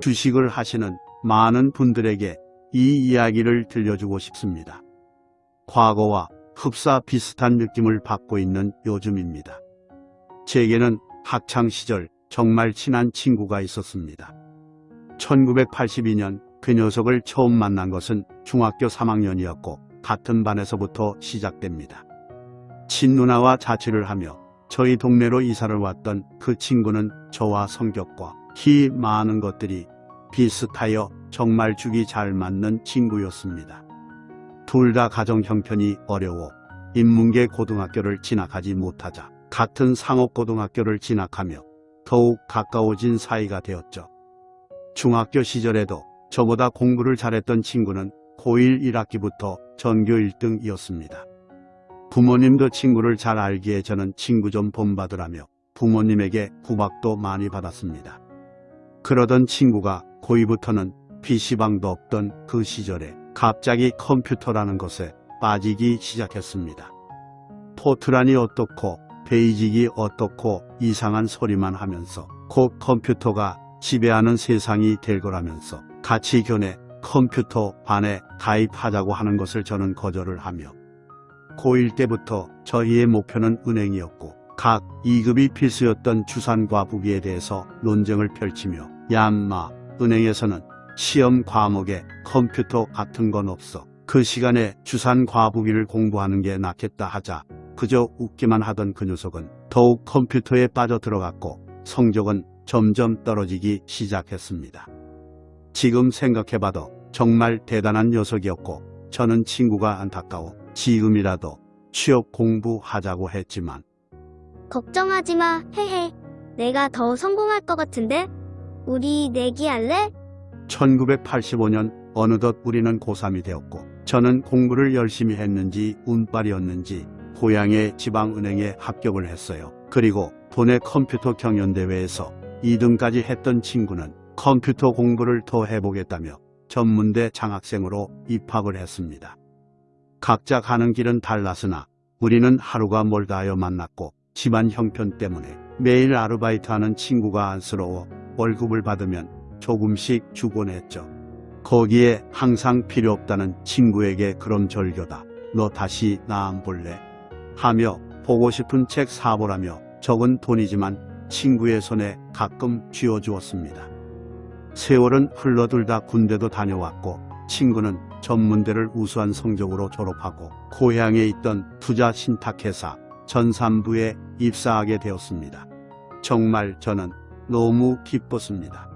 주식을 하시는 많은 분들에게 이 이야기를 들려주고 싶습니다. 과거와 흡사 비슷한 느낌을 받고 있는 요즘입니다. 제게는 학창시절 정말 친한 친구가 있었습니다. 1982년 그 녀석을 처음 만난 것은 중학교 3학년이었고 같은 반에서부터 시작됩니다. 친누나와 자취를 하며 저희 동네로 이사를 왔던 그 친구는 저와 성격과 키 많은 것들이 비슷하여 정말 죽이 잘 맞는 친구였습니다. 둘 다 가정 형편이 어려워 인문계 고등학교를 진학하지 못하자 같은 상업고등학교를 진학하며 더욱 가까워진 사이가 되었죠. 중학교 시절에도 저보다 공부를 잘했던 친구는 고1 1학기부터 전교 1등이었습니다. 부모님도 친구를 잘 알기에 저는 친구 좀 본받으라며 부모님에게 구박도 많이 받았습니다. 그러던 친구가 고2부터는 PC방도 없던 그 시절에 갑자기 컴퓨터라는 것에 빠지기 시작했습니다. 포트란이 어떻고 베이직이 어떻고 이상한 소리만 하면서 곧 컴퓨터가 지배하는 세상이 될 거라면서 같이 교내 컴퓨터 반에 가입하자고 하는 것을 저는 거절을 하며 고1 때부터 저희의 목표는 은행이었고 각 2급이 필수였던 주산과 부기에 대해서 논쟁을 펼치며 얀마 은행에서는 시험 과목에 컴퓨터 같은 건 없어 그 시간에 주산 과부기를 공부하는 게 낫겠다 하자 그저 웃기만 하던 그 녀석은 더욱 컴퓨터에 빠져 들어갔고 성적은 점점 떨어지기 시작했습니다. 지금 생각해봐도 정말 대단한 녀석이었고 저는 친구가 안타까워 지금이라도 취업 공부하자고 했지만 걱정하지 마, 헤헤. 내가 더 성공할 것 같은데? 우리 내기할래? 1985년 어느덧 우리는 고3이 되었고 저는 공부를 열심히 했는지 운빨이었는지 고향의 지방은행에 합격을 했어요. 그리고 도내 컴퓨터 경연대회에서 2등까지 했던 친구는 컴퓨터 공부를 더 해보겠다며 전문대 장학생으로 입학을 했습니다. 각자 가는 길은 달랐으나 우리는 하루가 멀다 하여 만났고 집안 형편 때문에 매일 아르바이트하는 친구가 안쓰러워 월급을 받으면 조금씩 주곤 했죠. 거기에 항상 필요 없다는 친구에게 그럼 절교다. 너 다시 나 안 볼래? 하며 보고 싶은 책 사보라며 적은 돈이지만 친구의 손에 가끔 쥐어주었습니다. 세월은 흘러들다 군대도 다녀왔고 친구는 전문대를 우수한 성적으로 졸업하고 고향에 있던 투자 신탁회사 전산부에 입사하게 되었습니다. 정말 저는 너무 기뻤습니다.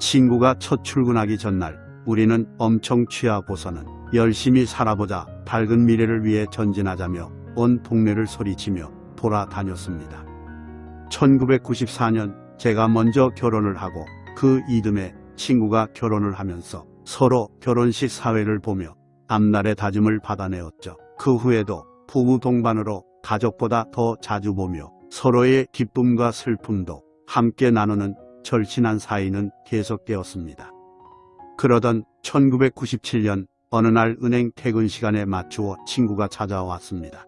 친구가 첫 출근하기 전날 우리는 엄청 취하고서는 열심히 살아보자 밝은 미래를 위해 전진하자며 온 동네를 소리치며 돌아다녔습니다. 1994년 제가 먼저 결혼을 하고 그 이듬해 친구가 결혼을 하면서 서로 결혼식 사회를 보며 앞날의 다짐을 받아내었죠. 그 후에도 부부 동반으로 가족보다 더 자주 보며 서로의 기쁨과 슬픔도 함께 나누는 절친한 사이는 계속되었습니다. 그러던 1997년 어느 날 은행 퇴근 시간에 맞추어 친구가 찾아왔습니다.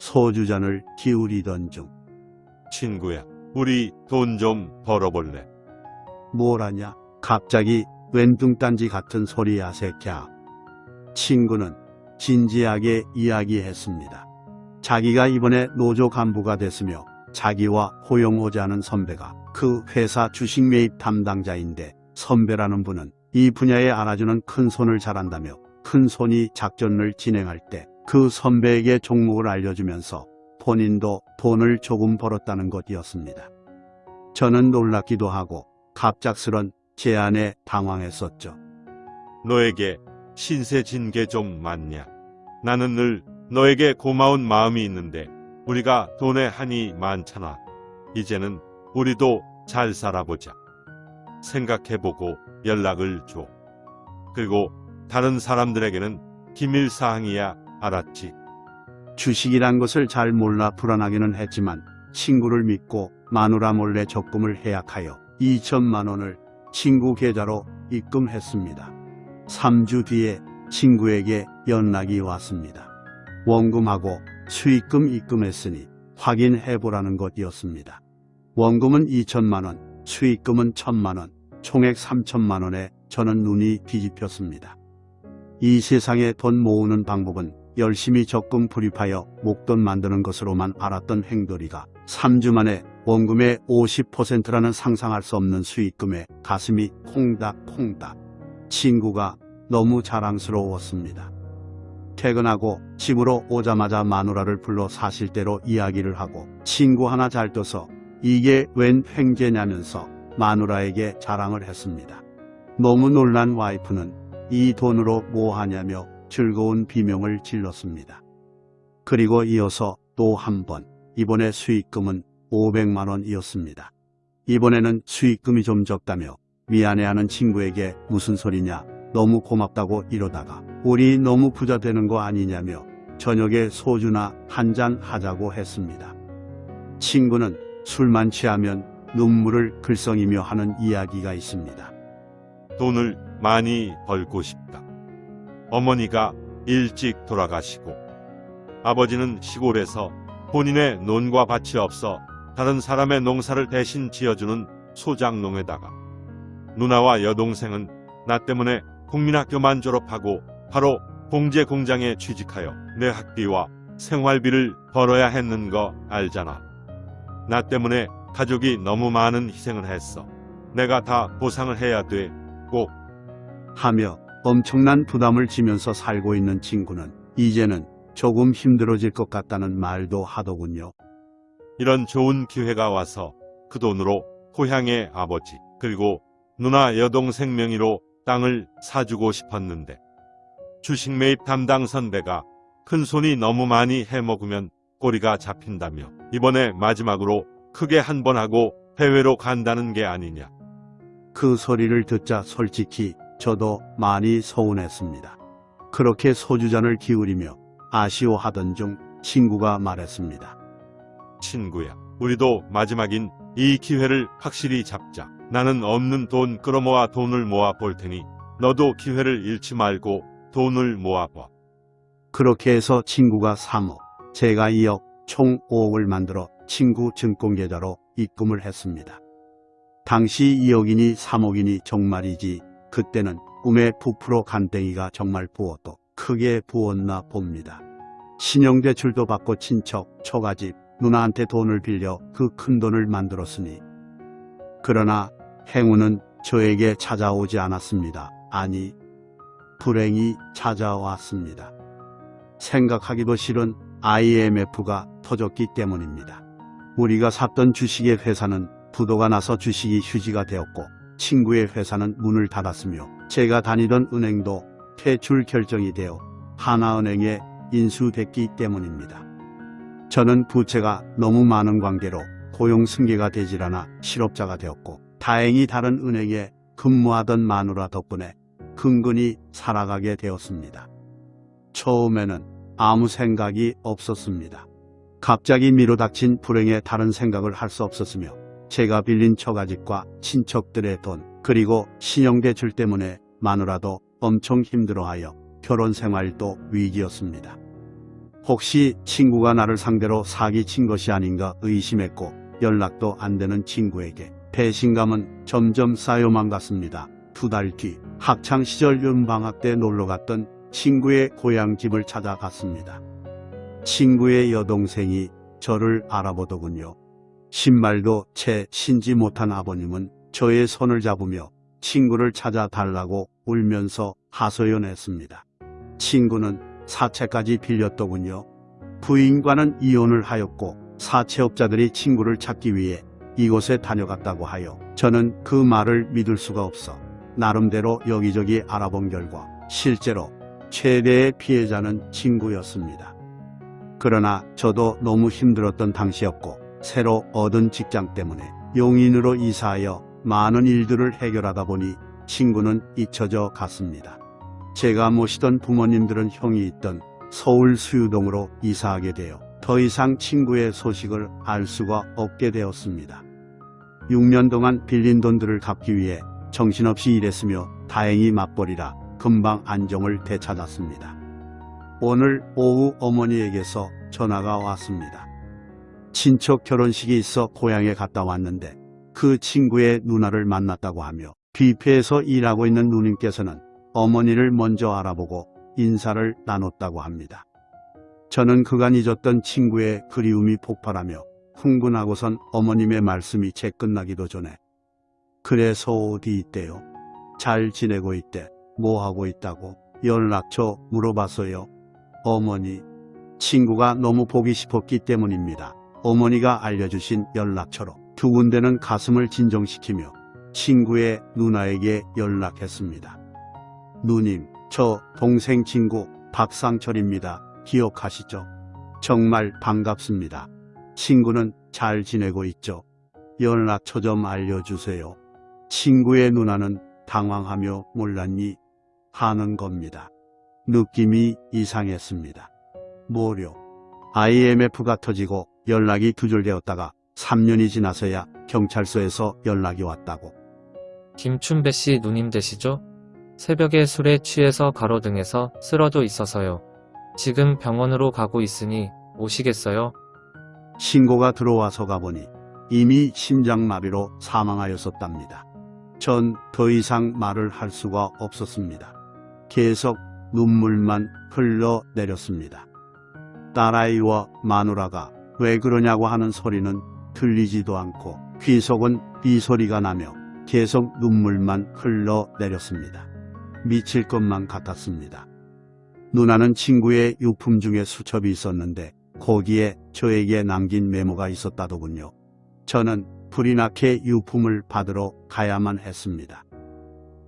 소주잔을 기울이던 중 친구야, 우리 돈 좀 벌어볼래? 뭘하냐 갑자기 웬뚱딴지 같은 소리야 새끼야. 친구는 진지하게 이야기했습니다. 자기가 이번에 노조 간부가 됐으며 자기와 호용호자하는 선배가 그 회사 주식 매입 담당자인데 선배라는 분은 이 분야에 알아주는 큰 손을 잘한다며 큰 손이 작전을 진행할 때 그 선배에게 종목을 알려주면서 본인도 돈을 조금 벌었다는 것이었습니다. 저는 놀랍기도 하고 갑작스런 제안에 당황했었죠. 너에게 신세 진게좀 많냐? 나는 늘 너에게 고마운 마음이 있는데 우리가 돈에 한이 많잖아. 이제는 우리도 잘 살아보자. 생각해보고 연락을 줘. 그리고 다른 사람들에게는 기밀 사항이야 알았지. 주식이란 것을 잘 몰라 불안하기는 했지만 친구를 믿고 마누라 몰래 적금을 해약하여 2천만 원을 친구 계좌로 입금했습니다. 3주 뒤에 친구에게 연락이 왔습니다. 원금하고 수익금 입금했으니 확인해보라는 것이었습니다. 원금은 2천만 원, 수익금은 1천만 원. 총액 3천만 원에 저는 눈이 뒤집혔습니다. 이 세상에 돈 모으는 방법은 열심히 적금 불입하여 목돈 만드는 것으로만 알았던 행돌이가 3주 만에 원금의 50%라는 상상할 수 없는 수익금에 가슴이 콩닥콩닥. 친구가 너무 자랑스러웠습니다. 퇴근하고 집으로 오자마자 마누라를 불러 사실대로 이야기를 하고 친구 하나 잘 둬서 이게 웬 횡재냐면서 마누라에게 자랑을 했습니다. 너무 놀란 와이프는 이 돈으로 뭐 하냐며 즐거운 비명을 질렀습니다. 그리고 이어서 또 한 번, 이번에 수익금은 500만 원이었습니다. 이번에는 수익금이 좀 적다며 미안해하는 친구에게 무슨 소리냐, 너무 고맙다고 이러다가 우리 너무 부자 되는 거 아니냐며 저녁에 소주나 한 잔 하자고 했습니다. 친구는 술만 취하면 눈물을 글썽이며 하는 이야기가 있습니다. 돈을 많이 벌고 싶다. 어머니가 일찍 돌아가시고 아버지는 시골에서 본인의 논과 밭이 없어 다른 사람의 농사를 대신 지어주는 소장농에다가 누나와 여동생은 나 때문에 국민학교만 졸업하고 바로 봉제 공장에 취직하여 내 학비와 생활비를 벌어야 했는 거 알잖아. 나 때문에 가족이 너무 많은 희생을 했어. 내가 다 보상을 해야 돼. 꼭. 하며 엄청난 부담을 지면서 살고 있는 친구는 이제는 조금 힘들어질 것 같다는 말도 하더군요. 이런 좋은 기회가 와서 그 돈으로 고향의 아버지 그리고 누나 여동생 명의로 땅을 사주고 싶었는데 주식 매입 담당 선배가 큰 손이 너무 많이 해먹으면 꼬리가 잡힌다며 이번에 마지막으로 크게 한 번 하고 해외로 간다는 게 아니냐. 그 소리를 듣자 솔직히 저도 많이 서운했습니다. 그렇게 소주잔을 기울이며 아쉬워하던 중 친구가 말했습니다. 친구야, 우리도 마지막인 이 기회를 확실히 잡자. 나는 없는 돈 끌어모아 돈을 모아 볼 테니 너도 기회를 잃지 말고 돈을 모아봐. 그렇게 해서 친구가 3억, 제가 2억, 총 5억을 만들어 친구 증권계좌로 입금을 했습니다. 당시 2억이니 3억이니 정말이지 그때는 꿈에 부풀어 간땡이가 정말 부어도 크게 부었나 봅니다. 신용대출도 받고 친척, 처가집, 누나한테 돈을 빌려 그 큰 돈을 만들었으니 그러나 행운은 저에게 찾아오지 않았습니다. 아니, 불행이 찾아왔습니다. 생각하기도 싫은 IMF가 터졌기 때문입니다. 우리가 샀던 주식의 회사는 부도가 나서 주식이 휴지가 되었고 친구의 회사는 문을 닫았으며 제가 다니던 은행도 퇴출 결정이 되어 하나은행에 인수됐기 때문입니다. 저는 부채가 너무 많은 관계로 고용 승계가 되질 않아 실업자가 되었고 다행히 다른 은행에 근무하던 마누라 덕분에 근근히 살아가게 되었습니다. 처음에는 아무 생각이 없었습니다. 갑자기 밀어닥친 불행에 다른 생각을 할 수 없었으며 제가 빌린 처가집과 친척들의 돈 그리고 신용대출 때문에 마누라도 엄청 힘들어하여 결혼 생활도 위기였습니다. 혹시 친구가 나를 상대로 사기친 것이 아닌가 의심했고 연락도 안 되는 친구에게 배신감은 점점 쌓여만 갔습니다. 두 달 뒤 학창시절 윤방학 때 놀러갔던 친구의 고향집을 찾아갔습니다. 친구의 여동생이 저를 알아보더군요. 신말도 채 신지 못한 아버님은 저의 손을 잡으며 친구를 찾아달라고 울면서 하소연했습니다. 친구는 사채까지 빌렸더군요. 부인과는 이혼을 하였고 사채업자들이 친구를 찾기 위해 이곳에 다녀갔다고 하여 저는 그 말을 믿을 수가 없어 나름대로 여기저기 알아본 결과 실제로 최대의 피해자는 친구였습니다. 그러나 저도 너무 힘들었던 당시였고 새로 얻은 직장 때문에 용인으로 이사하여 많은 일들을 해결하다 보니 친구는 잊혀져 갔습니다. 제가 모시던 부모님들은 형이 있던 서울 수유동으로 이사하게 되어 더 이상 친구의 소식을 알 수가 없게 되었습니다. 6년 동안 빌린 돈들을 갚기 위해 정신없이 일했으며 다행히 맞벌이라 금방 안정을 되찾았습니다. 오늘 오후 어머니에게서 전화가 왔습니다. 친척 결혼식이 있어 고향에 갔다 왔는데 그 친구의 누나를 만났다고 하며 뷔페에서 일하고 있는 누님께서는 어머니를 먼저 알아보고 인사를 나눴다고 합니다. 저는 그간 잊었던 친구의 그리움이 폭발하며 흥분하고선 어머님의 말씀이 채 끝나기도 전에 그래서 어디 있대요? 잘 지내고 있대. 뭐 하고 있다고? 연락처 물어봤어요. 어머니, 친구가 너무 보기 싶었기 때문입니다. 어머니가 알려주신 연락처로 두 군데는 가슴을 진정시키며 친구의 누나에게 연락했습니다. 누님, 저 동생 친구 박상철입니다. 기억하시죠? 정말 반갑습니다. 친구는 잘 지내고 있죠? 연락처 좀 알려주세요. 친구의 누나는 당황하며 몰랐니? 하는 겁니다. 느낌이 이상했습니다. 뭐려? IMF가 터지고 연락이 두절되었다가 3년이 지나서야 경찰서에서 연락이 왔다고. 김춘배 씨 누님 되시죠? 새벽에 술에 취해서 가로등에서 쓰러져 있어서요. 지금 병원으로 가고 있으니 오시겠어요? 신고가 들어와서 가보니 이미 심장마비로 사망하였었답니다. 전 더 이상 말을 할 수가 없었습니다. 계속 눈물만 흘러내렸습니다. 딸아이와 마누라가 왜 그러냐고 하는 소리는 들리지도 않고 귀 속은 이 소리가 나며 계속 눈물만 흘러내렸습니다. 미칠 것만 같았습니다. 누나는 친구의 유품 중에 수첩이 있었는데 거기에 저에게 남긴 메모가 있었다더군요. 저는 불이 나게 유품을 받으러 가야만 했습니다.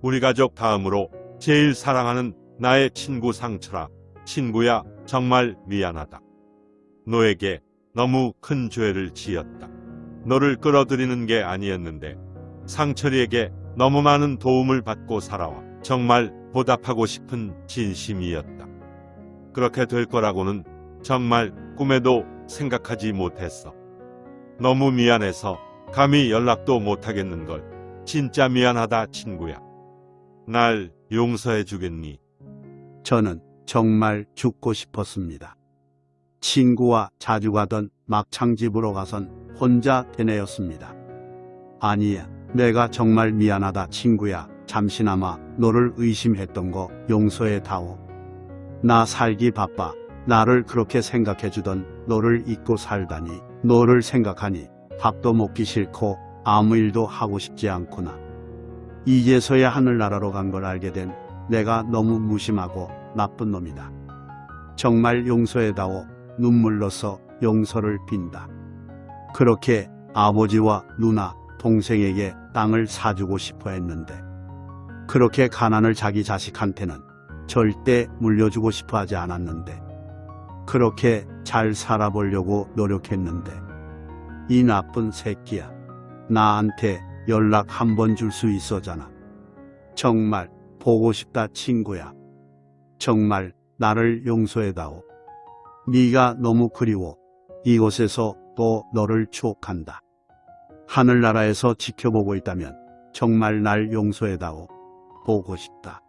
우리 가족 다음으로 제일 사랑하는 나의 친구 상철아. 친구야, 정말 미안하다. 너에게 너무 큰 죄를 지었다. 너를 끌어들이는 게 아니었는데 상철이에게 너무 많은 도움을 받고 살아와 정말 보답하고 싶은 진심이었다. 그렇게 될 거라고는 정말 꿈에도 생각하지 못했어. 너무 미안해서 감히 연락도 못하겠는걸. 진짜 미안하다 친구야. 날 용서해 주겠니? 저는 정말 죽고 싶었습니다. 친구와 자주 가던 막창집으로 가선 혼자 되뇌었습니다. 아니야, 내가 정말 미안하다 친구야. 잠시나마 너를 의심했던 거 용서해 다오. 나 살기 바빠. 나를 그렇게 생각해주던 너를 잊고 살다니. 너를 생각하니 밥도 먹기 싫고 아무 일도 하고 싶지 않구나. 이제서야 하늘나라로 간 걸 알게 된 내가 너무 무심하고 나쁜 놈이다. 정말 용서해다오. 눈물로써 용서를 빈다. 그렇게 아버지와 누나, 동생에게 땅을 사주고 싶어 했는데 그렇게 가난을 자기 자식한테는 절대 물려주고 싶어 하지 않았는데 그렇게 잘 살아보려고 노력했는데 이 나쁜 새끼야. 나한테 연락 한 번 줄 수 있어잖아. 정말 보고 싶다 친구야. 정말 나를 용서해다오. 네가 너무 그리워. 이곳에서 또 너를 추억한다. 하늘나라에서 지켜보고 있다면 정말 날 용서해다오. 보고 싶다